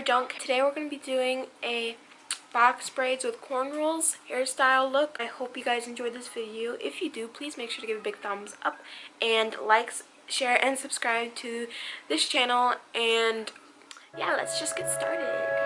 Junk. Today we're going to be doing a box braids with cornrows hairstyle look. I hope you guys enjoyed this video. If you do, please make sure to give a big thumbs up and like, share, and subscribe to this channel. And yeah, let's just get started.